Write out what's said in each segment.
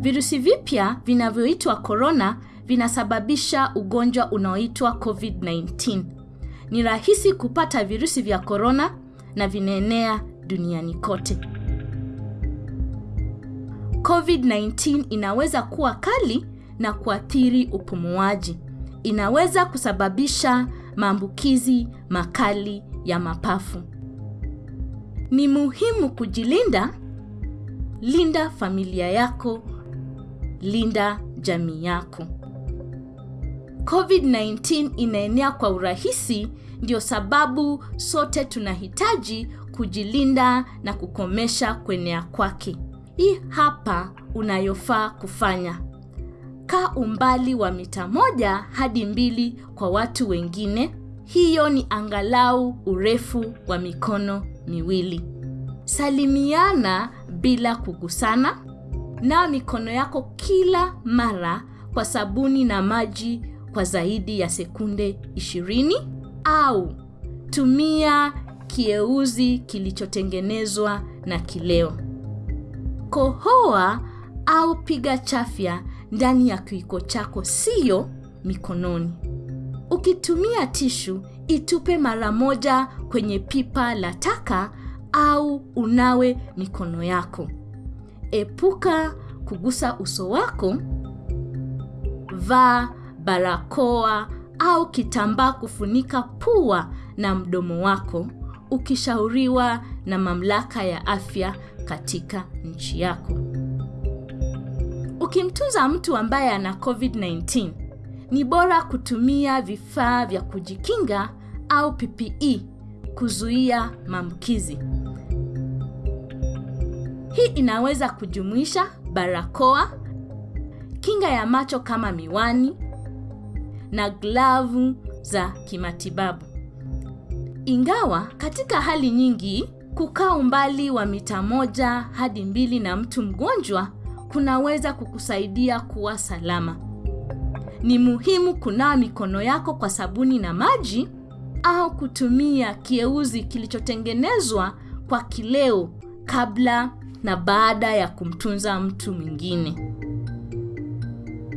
Virusi vipya vinavyoitwa korona vinasababisha ugonjwa unaoitwa COVID-19. Ni rahisi kupata virusi vya korona na vinaenea duniani kote. COVID-19 inaweza kuwa kali na kuathiri upumuaji. Inaweza kusababisha maambukizi makali ya mapafu. Ni muhimu kujilinda. Linda familia yako, linda jamii yako. COVID-19 inaenea kwa urahisi, ndio sababu sote tunahitaji kujilinda na kukomesha kuenea kwake. Hii hapa unayofaa kufanya. Kaa umbali wa mita moja hadi mbili kwa watu wengine. Hiyo ni angalau urefu wa mikono miwili. Salimiana bila kugusana. Nawa mikono yako kila mara kwa sabuni na maji kwa zaidi ya sekunde 20 au tumia kieuzi kilichotengenezwa na kileo. Kohoa au piga chafya ndani ya kiwiko chako, siyo mikononi. Ukitumia tishu, itupe mara moja kwenye pipa la taka au unawe mikono yako. Epuka kugusa uso wako. Vaa barakoa au kitambaa kufunika pua na mdomo wako ukishauriwa na mamlaka ya afya katika nchi yako. Ukimtunza mtu ambaye ana COVID-19, ni bora kutumia vifaa vya kujikinga au PPE kuzuia maambukizi. Hii inaweza kujumuisha barakoa, kinga ya macho kama miwani na glavu za kimatibabu. Ingawa katika hali nyingi kukaa umbali wa mita moja hadi mbili na mtu mgonjwa kunaweza kukusaidia kuwa salama. Ni muhimu kunawa mikono yako kwa sabuni na maji au kutumia kieuzi kilichotengenezwa kwa kileo kabla na baada ya kumtunza mtu mwingine.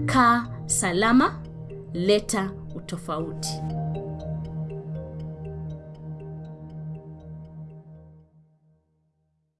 Kaa salama, leta utofauti.